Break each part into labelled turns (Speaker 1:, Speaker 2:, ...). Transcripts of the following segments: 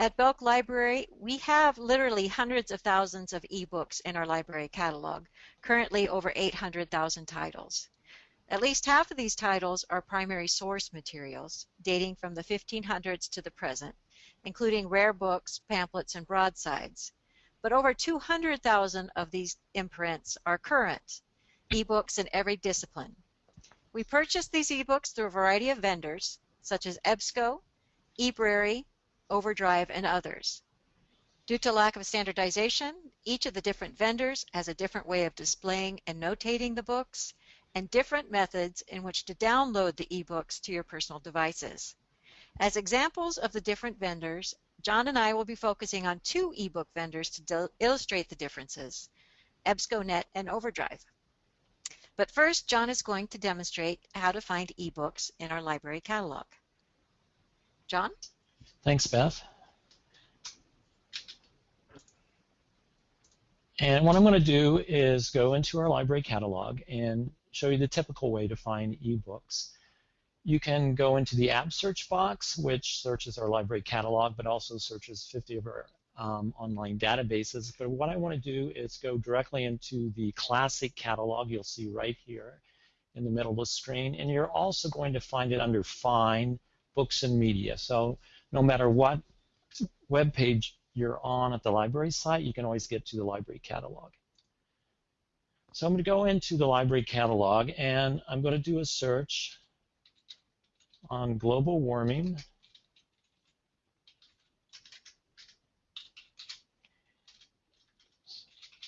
Speaker 1: At Belk Library, we have literally hundreds of thousands of ebooks in our library catalog, currently over 800,000 titles. At least half of these titles are primary source materials, dating from the 1500s to the present, including rare books, pamphlets, and broadsides. But over 200,000 of these imprints are current, ebooks in every discipline. We purchase these ebooks through a variety of vendors, such as EBSCO, eBrary, Overdrive, and others. Due to lack of standardization, each of the different vendors has a different way of displaying and notating the books and different methods in which to download the ebooks to your personal devices. As examples of the different vendors, John and I will be focusing on two ebook vendors to illustrate the differences, EBSCOnet and Overdrive. But first, John is going to demonstrate how to find ebooks in our library catalog. John?
Speaker 2: Thanks, Beth. And what I'm going to do is go into our library catalog and show you the typical way to find ebooks. You can go into the app search box, which searches our library catalog, but also searches 50 of our um, online databases. But what I want to do is go directly into the classic catalog you'll see right here in the middle of the screen. And you're also going to find it under Find, Books and Media. So no matter what web page you're on at the library site, you can always get to the library catalog. So I'm going to go into the library catalog and I'm going to do a search on global warming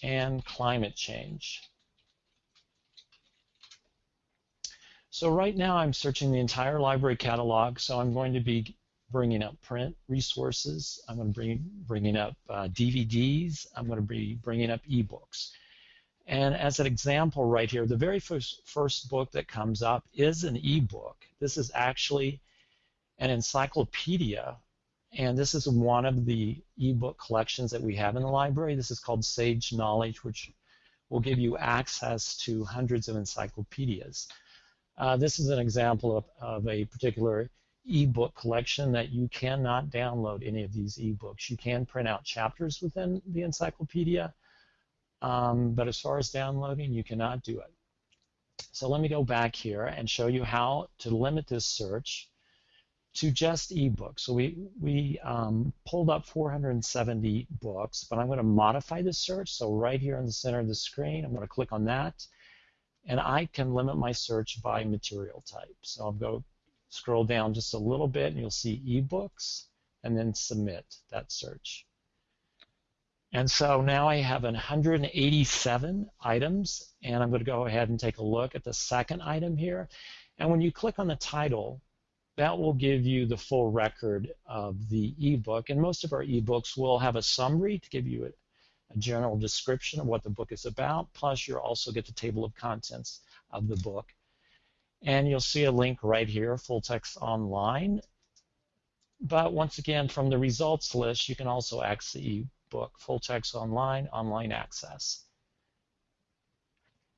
Speaker 2: and climate change. So right now I'm searching the entire library catalog, so I'm going to be bringing up print resources. I'm going to bring bringing up uh, DVDs. I'm going to be bringing up ebooks. And as an example right here, the very first, first book that comes up is an ebook. This is actually an encyclopedia, and this is one of the ebook collections that we have in the library. This is called Sage Knowledge, which will give you access to hundreds of encyclopedias. Uh, this is an example of, of a particular ebook collection that you cannot download any of these ebooks. You can print out chapters within the encyclopedia, um, but as far as downloading, you cannot do it. So let me go back here and show you how to limit this search to just ebooks. So we, we um, pulled up 470 books, but I'm going to modify the search. So right here in the center of the screen, I'm going to click on that, and I can limit my search by material type. So I'll go Scroll down just a little bit and you'll see ebooks and then submit that search. And so now I have 187 items and I'm going to go ahead and take a look at the second item here. And when you click on the title, that will give you the full record of the ebook. And most of our ebooks will have a summary to give you a, a general description of what the book is about. Plus, you'll also get the table of contents of the book. And you'll see a link right here, full text online. But once again, from the results list, you can also access the ebook, full text online, online access.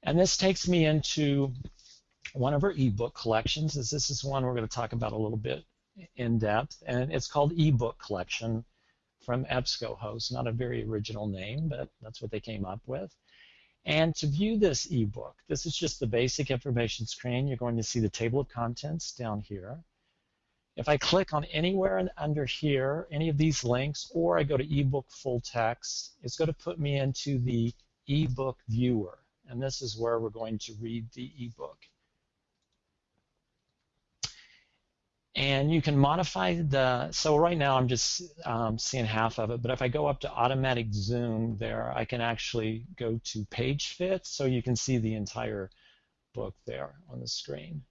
Speaker 2: And this takes me into one of our ebook collections, this is one we're going to talk about a little bit in depth, and it's called ebook collection from EBSCOhost. Not a very original name, but that's what they came up with. And to view this ebook, this is just the basic information screen. You're going to see the table of contents down here. If I click on anywhere under here, any of these links, or I go to ebook full text, it's going to put me into the ebook viewer. And this is where we're going to read the ebook. And you can modify the, so right now I'm just um, seeing half of it, but if I go up to automatic zoom there, I can actually go to page fit so you can see the entire book there on the screen.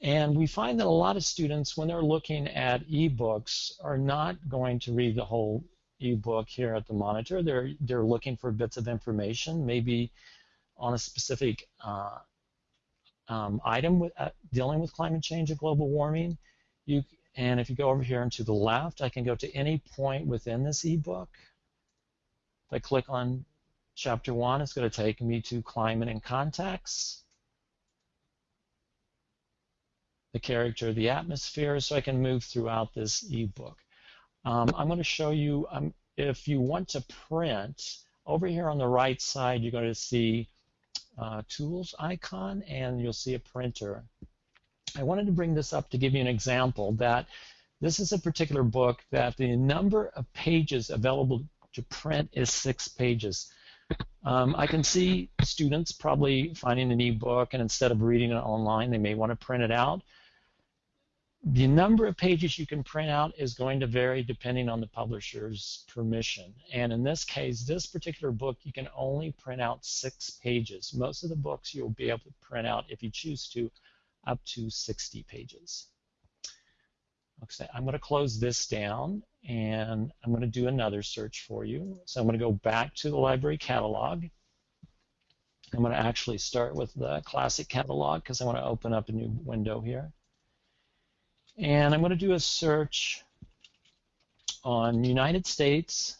Speaker 2: And we find that a lot of students, when they're looking at ebooks, are not going to read the whole ebook here at the monitor. They're, they're looking for bits of information, maybe on a specific uh, um, item with, uh, dealing with climate change and global warming. You, and if you go over here and to the left, I can go to any point within this ebook. If I click on chapter one, it's going to take me to climate and context. the character, of the atmosphere, so I can move throughout this ebook. Um, I'm going to show you, um, if you want to print, over here on the right side, you're going to see uh, tools icon and you'll see a printer. I wanted to bring this up to give you an example that this is a particular book that the number of pages available to print is six pages. Um, I can see students probably finding an ebook and instead of reading it online, they may want to print it out. The number of pages you can print out is going to vary depending on the publisher's permission. And in this case, this particular book, you can only print out six pages. Most of the books you'll be able to print out, if you choose to, up to 60 pages. Okay, I'm going to close this down and I'm going to do another search for you. So I'm going to go back to the library catalog. I'm going to actually start with the classic catalog because I want to open up a new window here. And I'm going to do a search on United States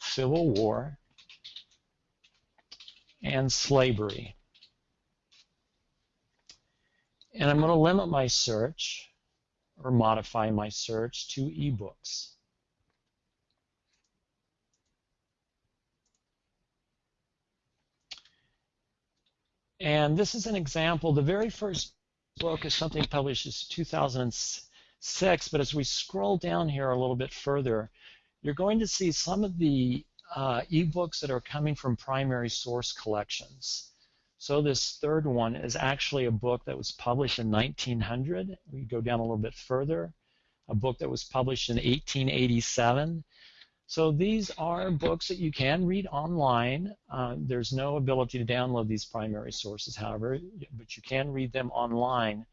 Speaker 2: Civil War and slavery. And I'm going to limit my search or modify my search to ebooks. And this is an example. The very first book is something published in 2006, but as we scroll down here a little bit further, you're going to see some of the uh, ebooks that are coming from primary source collections. So this third one is actually a book that was published in 1900. We go down a little bit further. A book that was published in 1887. So these are books that you can read online. Uh, there's no ability to download these primary sources, however, but you can read them online.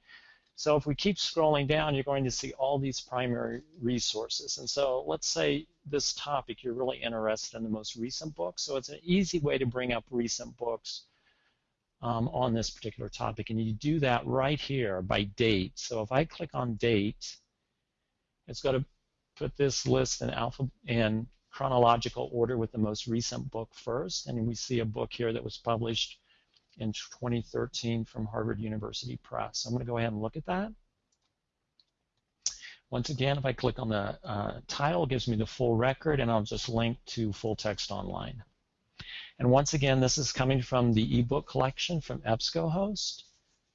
Speaker 2: So if we keep scrolling down, you're going to see all these primary resources. And so let's say this topic, you're really interested in the most recent book. So it's an easy way to bring up recent books um, on this particular topic. And you do that right here by date. So if I click on date, it's going to put this list in alpha in chronological order with the most recent book first. And we see a book here that was published in 2013 from Harvard University Press. I'm going to go ahead and look at that. Once again, if I click on the uh, title, it gives me the full record, and I'll just link to full text online. And once again, this is coming from the ebook collection from EBSCOhost.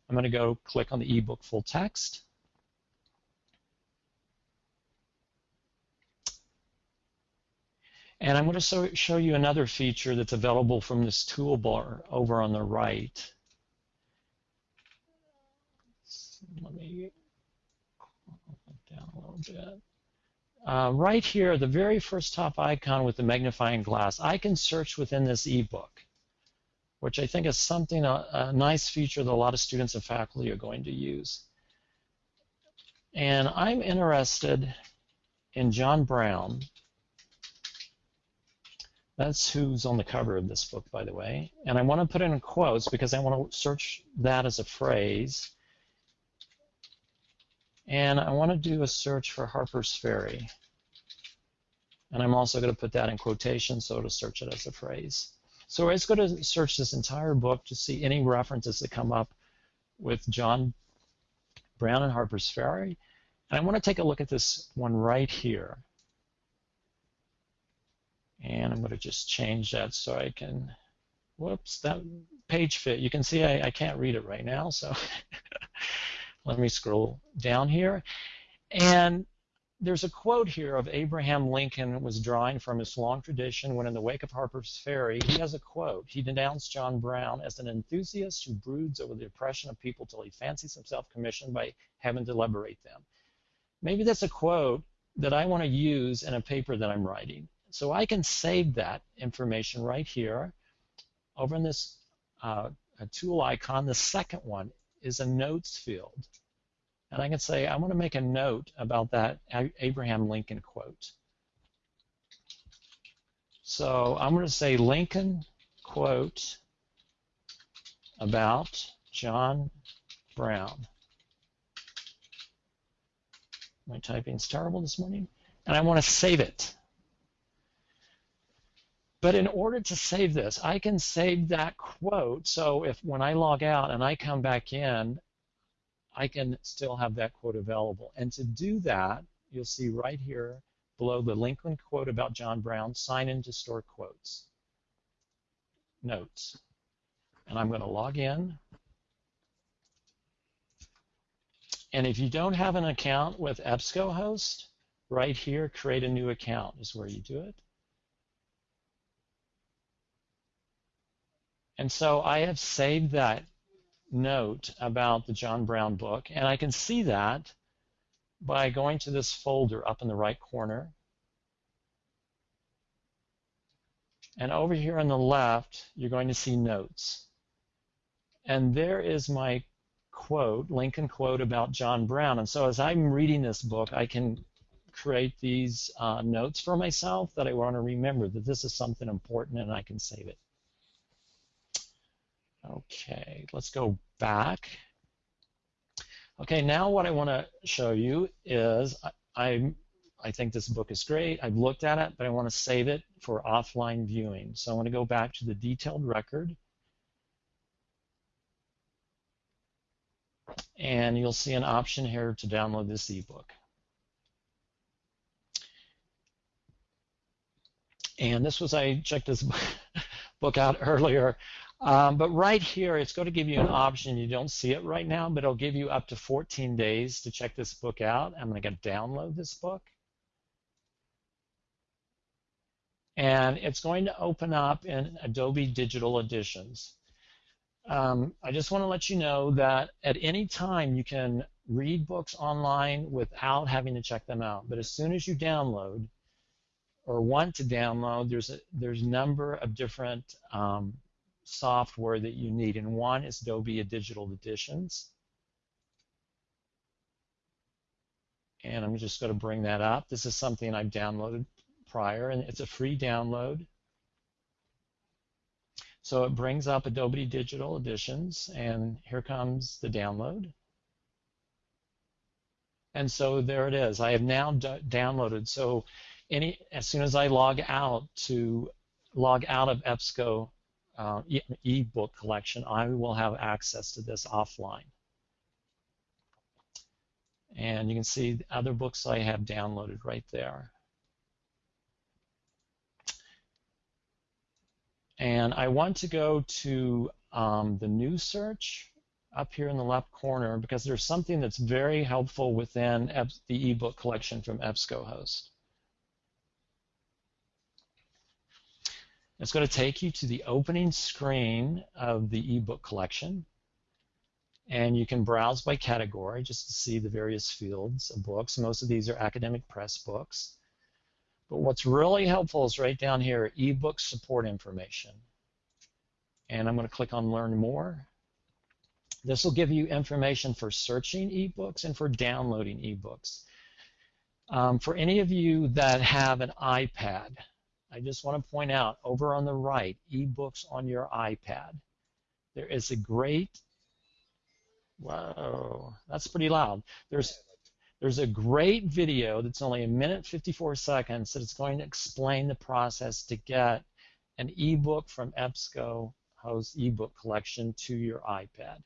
Speaker 2: I'm going to go click on the ebook full text. And I'm going to show you another feature that's available from this toolbar over on the right. Let me down a little bit. Uh, right here, the very first top icon with the magnifying glass, I can search within this ebook, which I think is something, a, a nice feature that a lot of students and faculty are going to use. And I'm interested in John Brown. That's who's on the cover of this book, by the way. And I want to put in quotes because I want to search that as a phrase. And I want to do a search for Harper's Ferry. And I'm also going to put that in quotation so to search it as a phrase. So it's going to search this entire book to see any references that come up with John Brown and Harper's Ferry. And I want to take a look at this one right here. And I'm going to just change that so I can, whoops, that page fit. You can see I, I can't read it right now, so Let me scroll down here. And there's a quote here of Abraham Lincoln was drawing from his long tradition when in the wake of Harper's Ferry, he has a quote. He denounced John Brown as an enthusiast who broods over the oppression of people till he fancies himself commissioned by heaven to liberate them. Maybe that's a quote that I want to use in a paper that I'm writing. So I can save that information right here over in this uh, tool icon. The second one is a notes field. And I can say, I want to make a note about that Abraham Lincoln quote. So I'm going to say Lincoln quote about John Brown. My typing's terrible this morning. And I want to save it. But in order to save this, I can save that quote. So if when I log out and I come back in, I can still have that quote available. And to do that, you'll see right here below the Lincoln quote about John Brown, sign in to store quotes. Notes. And I'm going to log in. And if you don't have an account with EBSCOhost, right here, create a new account is where you do it. And so I have saved that note about the John Brown book, and I can see that by going to this folder up in the right corner. And over here on the left, you're going to see notes. And there is my quote, Lincoln quote about John Brown. And so as I'm reading this book, I can create these uh, notes for myself that I want to remember that this is something important and I can save it. Okay, let's go back. Okay, now what I want to show you is I, I, I think this book is great. I've looked at it, but I want to save it for offline viewing. So I want to go back to the detailed record. And you'll see an option here to download this ebook. And this was, I checked this book out earlier. Um, but right here, it's going to give you an option. You don't see it right now, but it'll give you up to 14 days to check this book out. I'm going to download this book. And it's going to open up in Adobe Digital Editions. Um, I just want to let you know that at any time you can read books online without having to check them out. But as soon as you download or want to download, there's a there's a number of different um, software that you need, and one is Adobe Digital Editions. And I'm just going to bring that up. This is something I've downloaded prior, and it's a free download. So it brings up Adobe Digital Editions, and here comes the download. And so there it is. I have now downloaded. So any as soon as I log out to log out of EBSCO uh, e-book collection, I will have access to this offline. And you can see the other books I have downloaded right there. And I want to go to um, the new search up here in the left corner because there's something that's very helpful within the ebook collection from EBSCOhost. It's going to take you to the opening screen of the ebook collection. And you can browse by category just to see the various fields of books. Most of these are academic press books. But what's really helpful is right down here, ebook support information. And I'm going to click on Learn More. This will give you information for searching ebooks and for downloading ebooks. Um, for any of you that have an iPad, I just want to point out over on the right, ebooks on your iPad. There is a great, whoa, that's pretty loud. There's there's a great video that's only a minute 54 seconds that is going to explain the process to get an ebook from EBSCO host ebook collection to your iPad.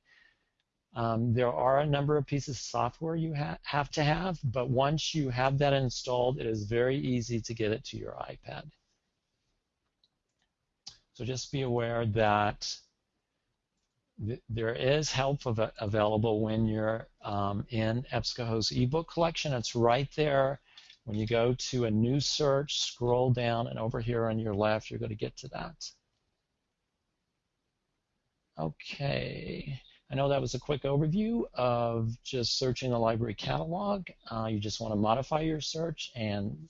Speaker 2: Um, there are a number of pieces of software you ha have to have, but once you have that installed, it is very easy to get it to your iPad. So just be aware that th there is help av available when you're um, in EBSCOhost ebook collection. It's right there. When you go to a new search, scroll down, and over here on your left, you're going to get to that. Okay. I know that was a quick overview of just searching the library catalog. Uh, you just want to modify your search and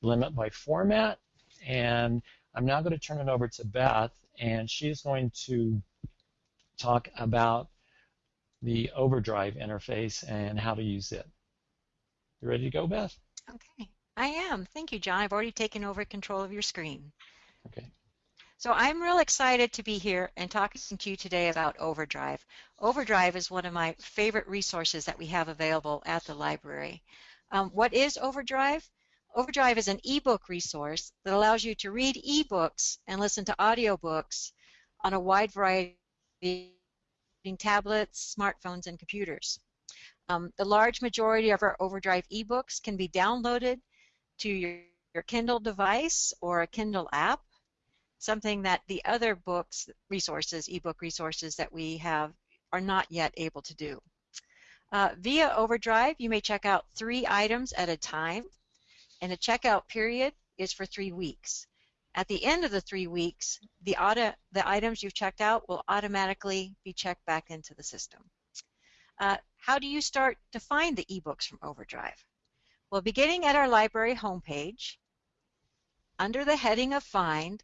Speaker 2: limit by format. And I'm now going to turn it over to Beth, and she's going to talk about the Overdrive interface and how to use it. You ready to go, Beth?
Speaker 1: Okay, I am. Thank you, John. I've already taken over control of your screen.
Speaker 2: Okay.
Speaker 1: So I'm real excited to be here and talking to you today about Overdrive. Overdrive is one of my favorite resources that we have available at the library. Um, what is Overdrive? Overdrive is an ebook resource that allows you to read ebooks and listen to audiobooks on a wide variety of tablets, smartphones, and computers. Um, the large majority of our Overdrive ebooks can be downloaded to your, your Kindle device or a Kindle app, something that the other books, resources, ebook resources that we have are not yet able to do. Uh, via Overdrive, you may check out three items at a time, and the checkout period is for three weeks. At the end of the three weeks, the, auto, the items you've checked out will automatically be checked back into the system. Uh, how do you start to find the ebooks from Overdrive? Well, beginning at our library homepage, under the heading of Find,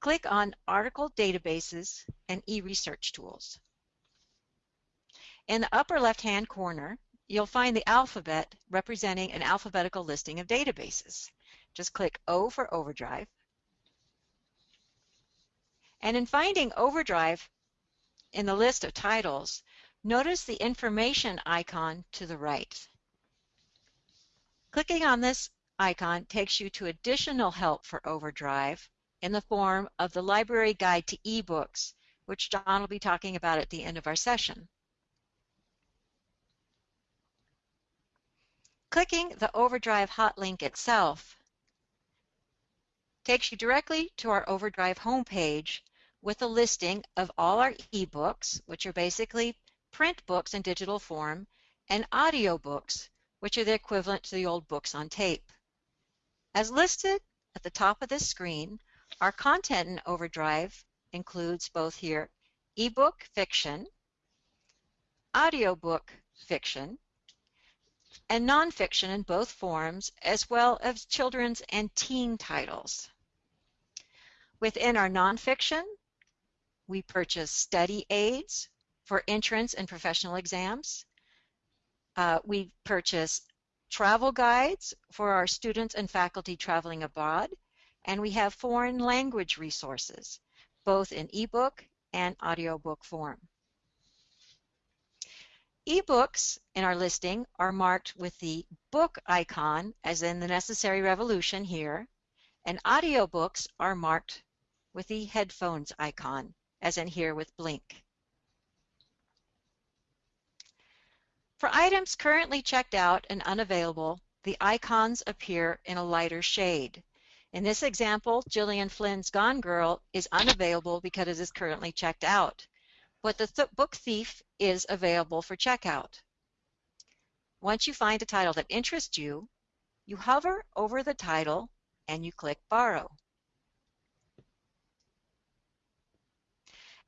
Speaker 1: click on Article Databases and eResearch Tools. In the upper left-hand corner, you'll find the alphabet representing an alphabetical listing of databases. Just click O for Overdrive. And in finding Overdrive in the list of titles, Notice the information icon to the right. Clicking on this icon takes you to additional help for Overdrive in the form of the Library Guide to eBooks, which John will be talking about at the end of our session. Clicking the Overdrive hot link itself takes you directly to our Overdrive homepage with a listing of all our ebooks, which are basically print books in digital form, and audio books, which are the equivalent to the old books on tape. As listed at the top of this screen, our content in Overdrive includes both here ebook fiction, audiobook fiction, and nonfiction in both forms, as well as children's and teen titles. Within our nonfiction, we purchase study aids, for entrance and professional exams. Uh, we purchase travel guides for our students and faculty traveling abroad, and we have foreign language resources, both in ebook and audiobook form. Ebooks in our listing are marked with the book icon, as in the Necessary Revolution here, and audiobooks are marked with the headphones icon, as in here with Blink. For items currently checked out and unavailable, the icons appear in a lighter shade. In this example, Gillian Flynn's Gone Girl is unavailable because it is currently checked out, but the th Book Thief is available for checkout. Once you find a title that interests you, you hover over the title and you click Borrow.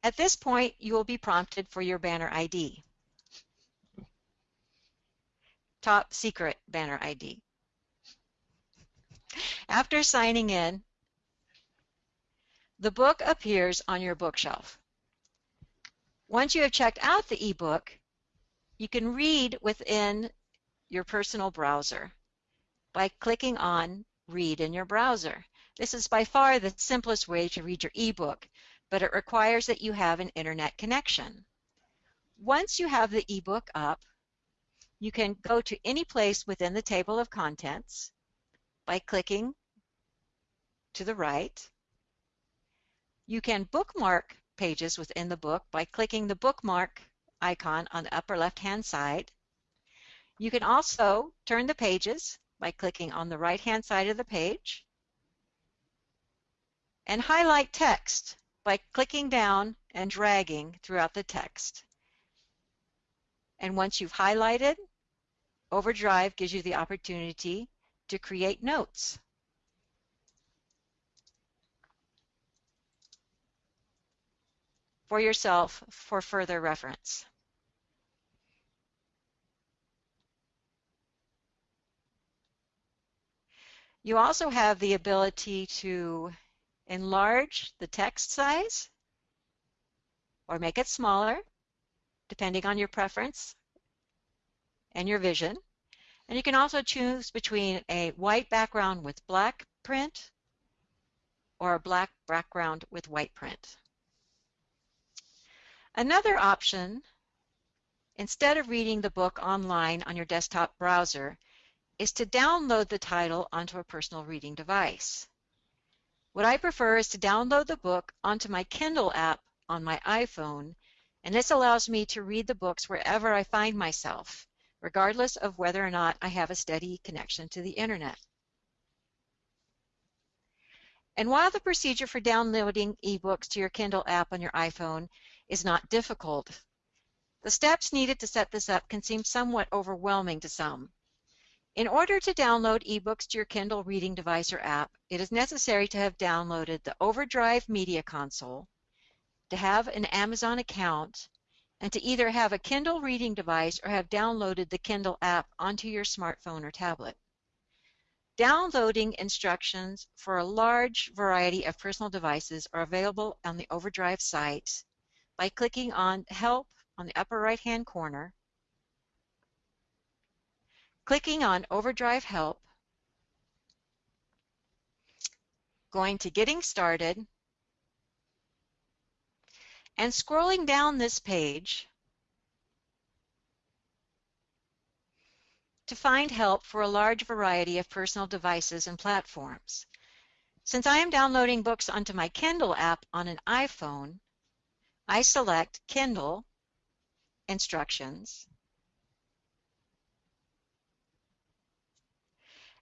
Speaker 1: At this point, you will be prompted for your banner ID top secret banner ID. After signing in, the book appears on your bookshelf. Once you have checked out the ebook, you can read within your personal browser by clicking on Read in your browser. This is by far the simplest way to read your ebook, but it requires that you have an internet connection. Once you have the ebook up, you can go to any place within the table of contents by clicking to the right. You can bookmark pages within the book by clicking the bookmark icon on the upper left-hand side. You can also turn the pages by clicking on the right-hand side of the page and highlight text by clicking down and dragging throughout the text. And once you've highlighted, Overdrive gives you the opportunity to create notes. For yourself for further reference. You also have the ability to enlarge the text size or make it smaller, depending on your preference and your vision. And you can also choose between a white background with black print or a black background with white print. Another option, instead of reading the book online on your desktop browser, is to download the title onto a personal reading device. What I prefer is to download the book onto my Kindle app on my iPhone, and this allows me to read the books wherever I find myself, regardless of whether or not I have a steady connection to the internet. And while the procedure for downloading ebooks to your Kindle app on your iPhone is not difficult, the steps needed to set this up can seem somewhat overwhelming to some. In order to download ebooks to your Kindle reading device or app, it is necessary to have downloaded the Overdrive Media Console, to have an Amazon account, and to either have a Kindle reading device or have downloaded the Kindle app onto your smartphone or tablet. Downloading instructions for a large variety of personal devices are available on the Overdrive site by clicking on Help on the upper right hand corner clicking on Overdrive Help, going to Getting Started, and scrolling down this page to find help for a large variety of personal devices and platforms. Since I am downloading books onto my Kindle app on an iPhone, I select Kindle Instructions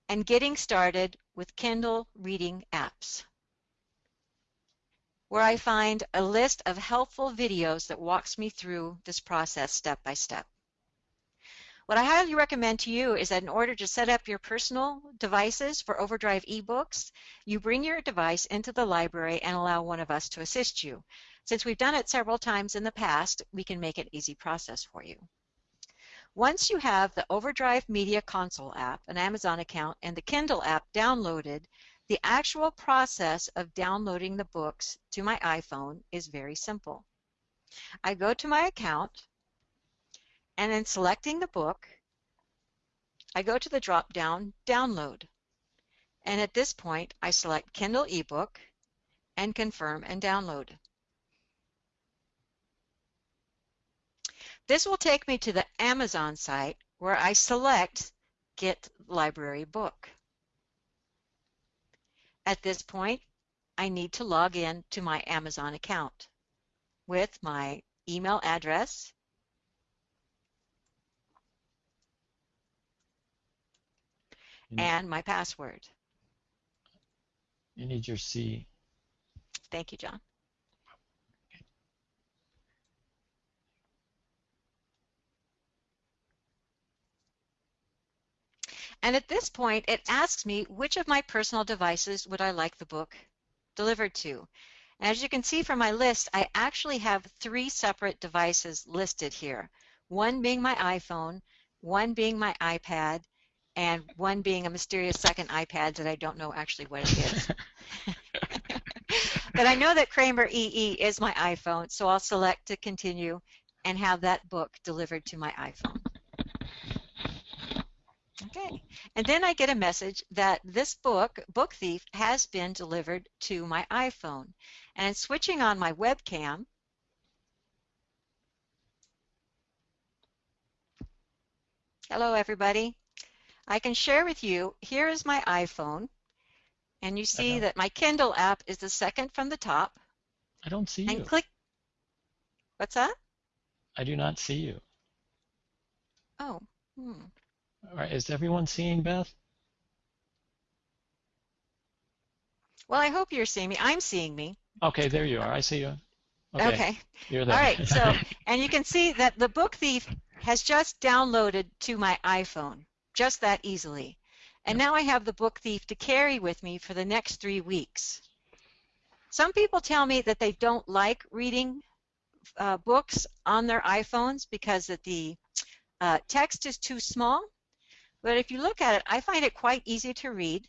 Speaker 1: and getting started with Kindle reading apps, where I find a list of helpful videos that walks me through this process step by step. What I highly recommend to you is that in order to set up your personal devices for Overdrive eBooks, you bring your device into the library and allow one of us to assist you. Since we've done it several times in the past, we can make it easy process for you. Once you have the Overdrive Media Console app, an Amazon account, and the Kindle app downloaded, the actual process of downloading the books to my iPhone is very simple. I go to my account, and in selecting the book, I go to the drop-down Download. And at this point, I select Kindle eBook and confirm and download. This will take me to the Amazon site where I select Get Library Book. At this point, I need to log in to my Amazon account with my email address and my password.
Speaker 2: You need your C.
Speaker 1: Thank you, John. And at this point, it asks me which of my personal devices would I like the book delivered to. And as you can see from my list, I actually have three separate devices listed here. One being my iPhone, one being my iPad, and one being a mysterious second iPad that I don't know actually what it is. but I know that Kramer EE is my iPhone, so I'll select to continue and have that book delivered to my iPhone. Okay, and then I get a message that this book, Book Thief, has been delivered to my iPhone. And switching on my webcam, hello everybody, I can share with you, here is my iPhone, and you see that my Kindle app is the second from the top.
Speaker 2: I don't see
Speaker 1: and
Speaker 2: you.
Speaker 1: click, what's that?
Speaker 2: I do not see you.
Speaker 1: Oh, hmm.
Speaker 2: All right, is everyone seeing Beth?
Speaker 1: Well, I hope you're seeing me. I'm seeing me.
Speaker 2: Okay, there you are. I see you. Okay,
Speaker 1: okay.
Speaker 2: you're there.
Speaker 1: All right, so, and you can see that the Book Thief has just downloaded to my iPhone, just that easily. And now I have the Book Thief to carry with me for the next three weeks. Some people tell me that they don't like reading uh, books on their iPhones because that the uh, text is too small. But if you look at it, I find it quite easy to read.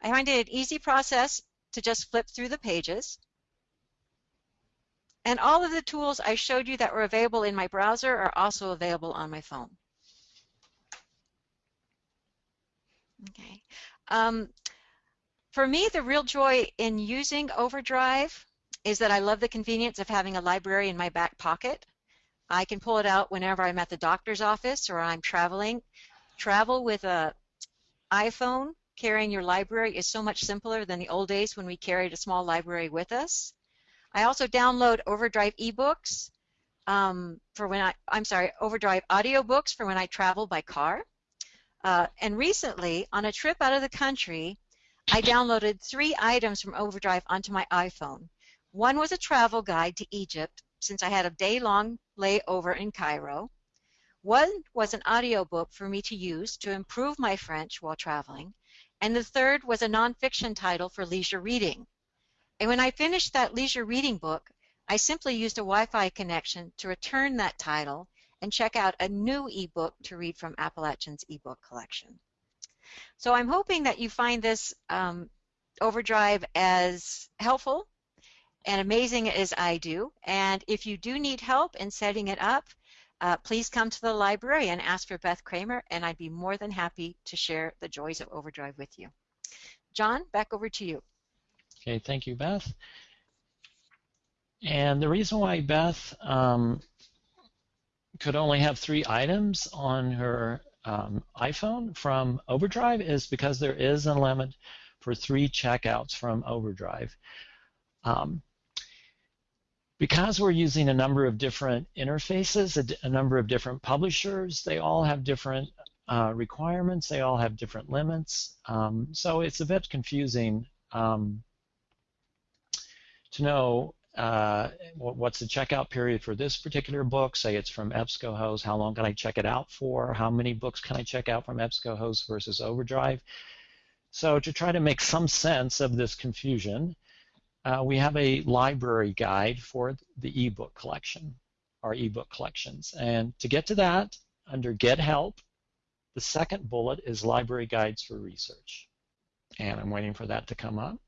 Speaker 1: I find it an easy process to just flip through the pages. And all of the tools I showed you that were available in my browser are also available on my phone. Okay. Um, for me, the real joy in using Overdrive is that I love the convenience of having a library in my back pocket. I can pull it out whenever I'm at the doctor's office or I'm traveling. travel with a iPhone, carrying your library is so much simpler than the old days when we carried a small library with us. I also download Overdrive ebooks um, for when I, I'm sorry, Overdrive audiobooks for when I travel by car. Uh, and recently, on a trip out of the country, I downloaded three items from Overdrive onto my iPhone. One was a travel guide to Egypt, since I had a day-long layover in Cairo. One was an audiobook for me to use to improve my French while traveling, and the third was a nonfiction title for leisure reading. And when I finished that leisure reading book, I simply used a Wi-Fi connection to return that title and check out a new ebook to read from Appalachian's ebook collection. So I'm hoping that you find this um, Overdrive as helpful and amazing as I do. And if you do need help in setting it up, uh, please come to the library and ask for Beth Kramer, and I'd be more than happy to share the joys of Overdrive with you. John, back over to you.
Speaker 2: Okay, thank you, Beth. And the reason why Beth um, could only have three items on her um, iPhone from Overdrive is because there is a limit for three checkouts from Overdrive. Um, because we're using a number of different interfaces, a, a, number of different publishers, they all have different uh, requirements, they all have different limits. Um, so it's a bit confusing um, to know uh, what's the checkout period for this particular book? Say it's from EBSCOhost. How long can I check it out for? How many books can I check out from EBSCOhost versus Overdrive? So to try to make some sense of this confusion, uh, we have a library guide for the ebook collection, our ebook collections. And to get to that, under Get Help, the second bullet is Library Guides for Research. And I'm waiting for that to come up.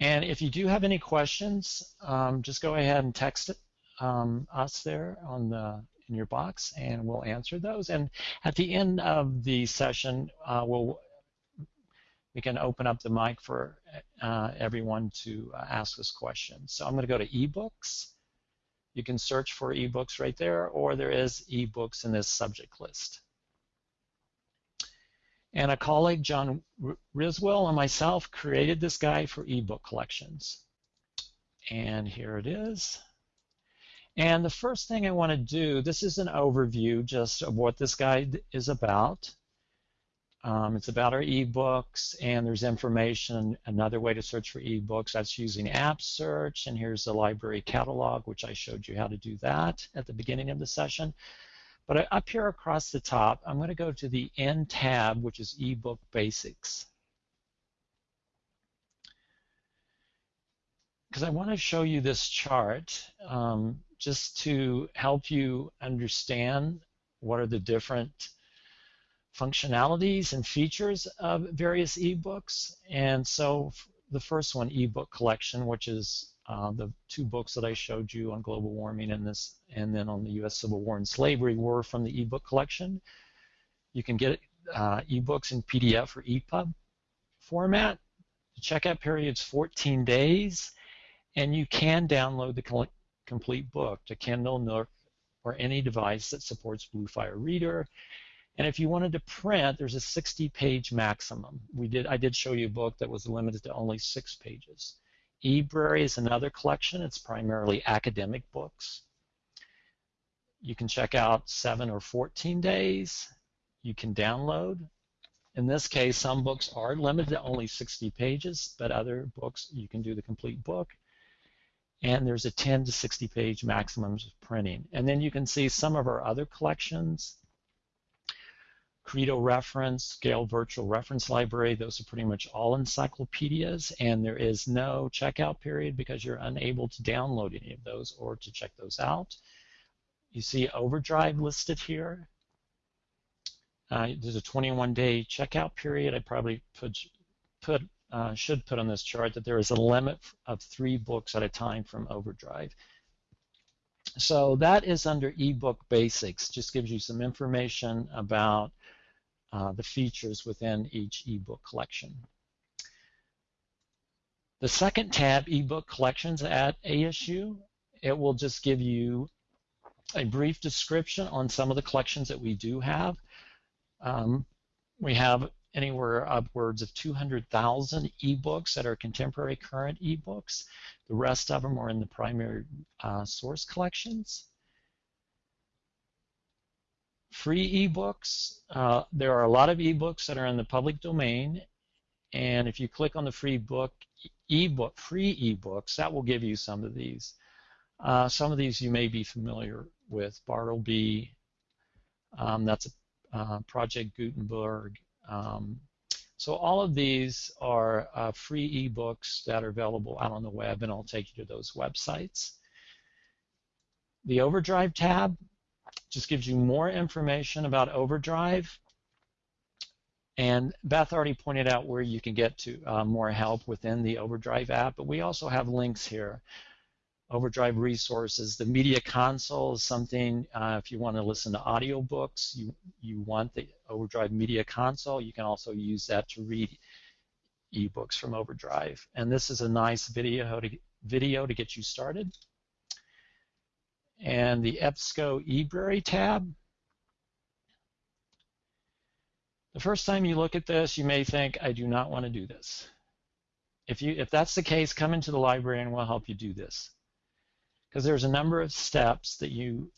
Speaker 2: And if you do have any questions, um, just go ahead and text it, um, us there on the in your box, and we'll answer those. And at the end of the session, uh, we'll we can open up the mic for uh, everyone to uh, ask us questions. So I'm going to go to ebooks. You can search for ebooks right there, or there is ebooks in this subject list. And a colleague, John Riswell, and myself created this guide for ebook collections. And here it is. And the first thing I want to do, this is an overview just of what this guide is about. Um, it's about our ebooks, and there's information, another way to search for ebooks, that's using app search, and here's the library catalog, which I showed you how to do that at the beginning of the session. But up here across the top, I'm going to go to the End tab, which is eBook Basics. Because I want to show you this chart um, just to help you understand what are the different functionalities and features of various ebooks. And so the first one, ebook collection, which is uh, the two books that I showed you on global warming and this, and then on the U.S. Civil War and slavery were from the ebook collection. You can get uh, ebooks in PDF or EPUB format. The checkout period is 14 days, and you can download the complete book to Kindle, Nook, or any device that supports Bluefire Reader. And if you wanted to print, there's a 60-page maximum. We did, I did show you a book that was limited to only six pages. eBrary is another collection. It's primarily academic books. You can check out 7 or 14 days. You can download. In this case, some books are limited to only 60 pages, but other books you can do the complete book. And there's a 10 to 60 page maximum of printing. And then you can see some of our other collections. Credo Reference, Gale Virtual Reference Library, those are pretty much all encyclopedias, and there is no checkout period because you're unable to download any of those or to check those out. You see Overdrive listed here. Uh, there's a 21-day checkout period. I probably put, put uh, should put on this chart that there is a limit of three books at a time from Overdrive. So that is under ebook basics. Just gives you some information about uh, the features within each ebook collection. The second tab, ebook collections at ASU, it will just give you a brief description on some of the collections that we do have. Um, we have anywhere upwards of 200,000 ebooks that are contemporary current ebooks. The rest of them are in the primary uh, source collections. Free ebooks, uh, there are a lot of ebooks that are in the public domain and if you click on the free book ebook free ebooks that will give you some of these. Uh, some of these you may be familiar with. Bartleby, um, that's a uh, Project Gutenberg, um, so all of these are uh, free ebooks that are available out on the web, and I'll take you to those websites. The Overdrive tab just gives you more information about Overdrive. And Beth already pointed out where you can get to uh, more help within the Overdrive app, but we also have links here Overdrive resources. The media console is something, uh, if you want to listen to audiobooks, you, you want the Overdrive media console, you can also use that to read ebooks from Overdrive. And this is a nice video to, video to get you started. And the EBSCO eBrary tab. The first time you look at this, you may think, I do not want to do this. If, you, if that's the case, come into the library and we'll help you do this because there's a number of steps that you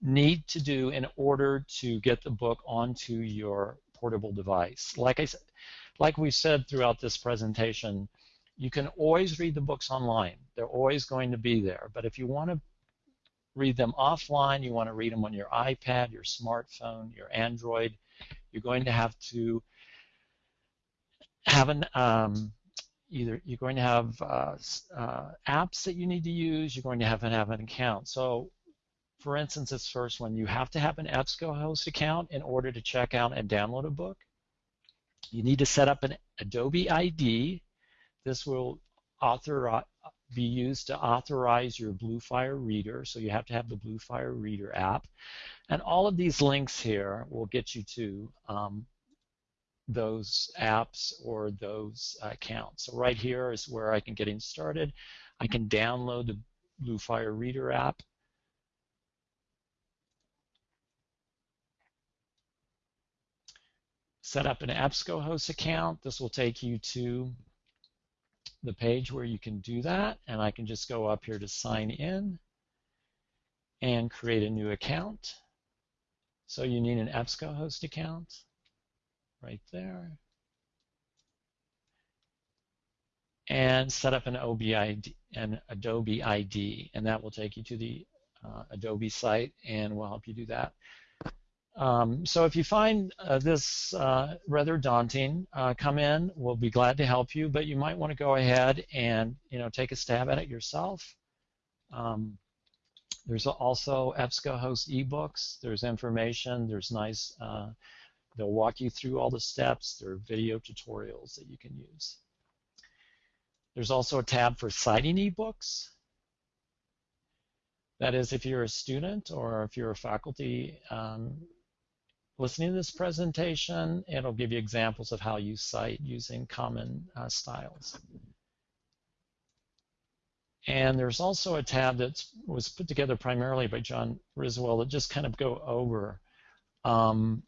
Speaker 2: need to do in order to get the book onto your portable device. Like I said, like we said throughout this presentation, you can always read the books online. They're always going to be there. But if you want to read them offline, you want to read them on your iPad, your smartphone, your Android, you're going to have to have an um, either you're going to have uh, uh, apps that you need to use, you're going to have to have an account. So for instance, this first one, you have to have an EBSCOhost account in order to check out and download a book. You need to set up an Adobe ID. This will author, be used to authorize your Bluefire reader, so you have to have the Bluefire reader app. And all of these links here will get you to um, those apps or those accounts. So right here is where I can get in started. I can download the Bluefire Reader app. Set up an EBSCOhost account. This will take you to the page where you can do that. And I can just go up here to sign in and create a new account. So you need an EBSCOhost account right there. And set up an OBID, an Adobe ID, and that will take you to the uh, Adobe site, and we'll help you do that. Um, so if you find uh, this uh, rather daunting, uh, come in. We'll be glad to help you, but you might want to go ahead and you know take a stab at it yourself. Um, there's also EBSCOhost ebooks. There's information. There's nice uh, They'll walk you through all the steps. There are video tutorials that you can use. There's also a tab for citing ebooks. That is, if you're a student or if you're a faculty um, listening to this presentation, it'll give you examples of how you cite using common uh, styles. And there's also a tab that was put together primarily by John Riswell that just kind of go over um,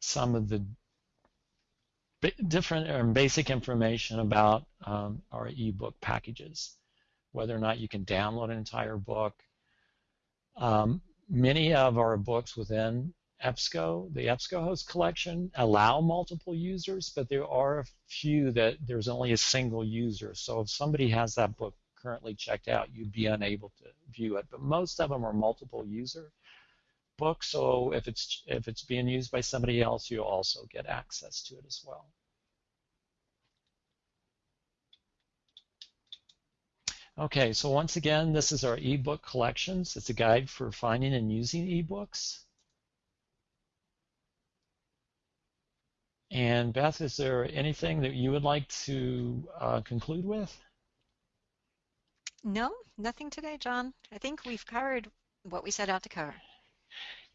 Speaker 2: some of the different or um, basic information about um, our ebook packages, whether or not you can download an entire book. Um, many of our books within EBSCO, the EBSCOhost collection, allow multiple users, but there are a few that there's only a single user. So if somebody has that book currently checked out, you'd be unable to view it. But most of them are multiple user books, so if it's if it's being used by somebody else, you'll also get access to it as well. Okay, so once again, this is our ebook collections. It's a guide for finding and using ebooks. And Beth, is there anything that you would like to uh, conclude with?
Speaker 1: No, nothing today, John. I think we've covered what we set out to cover.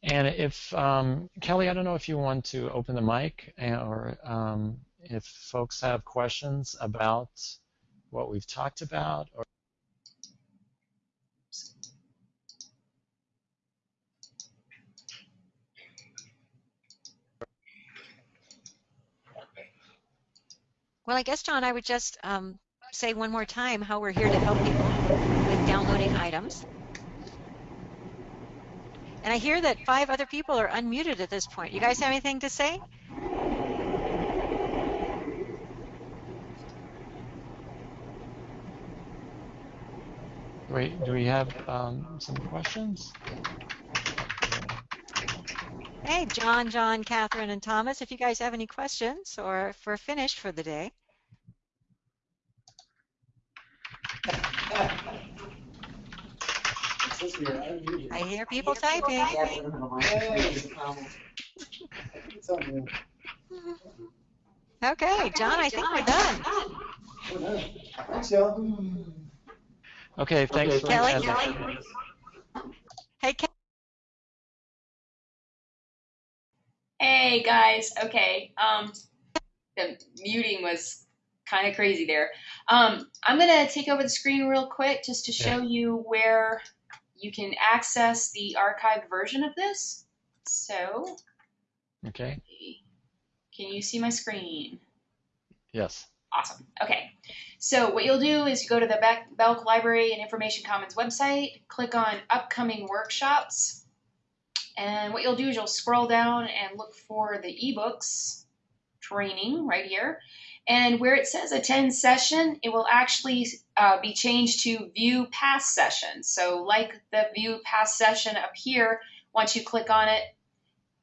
Speaker 2: And if, um, Kelly, I don't know if you want to open the mic or um, if folks have questions about what we've talked about or
Speaker 1: Well, I guess, John, I would just um, say one more time how we're here to help people with downloading items. And I hear that five other people are unmuted at this point. You guys have anything to say?
Speaker 2: Wait, do we have um, some questions?
Speaker 1: Hey, John, John, Catherine, and Thomas, if you guys have any questions or if we're finished for the day. I hear people typing. Okay, John, I think we're done.
Speaker 3: Thanks, y'all.
Speaker 2: Okay, thanks for
Speaker 1: Kelly,
Speaker 2: as-
Speaker 1: Kelly? Hey, Ke-
Speaker 4: Hey guys, okay. Um, the muting was kind of crazy there. Um, I'm gonna take over the screen real quick just to show you where you can access the archived version of this. So,
Speaker 2: Okay,
Speaker 4: can you see my screen?
Speaker 2: yes.
Speaker 4: Awesome. Okay. So what you'll do is you go to the Belk Library and Information Commons website, click on upcoming workshops, and what you'll do is you'll scroll down and look for the ebooks training right here. And where it says attend session, it will actually uh, be changed to view past session. So like the view past session up here, once you click on it,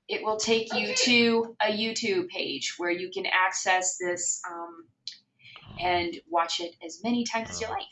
Speaker 4: it will take you to a YouTube page where you can access this um, and watch it as many times as you like.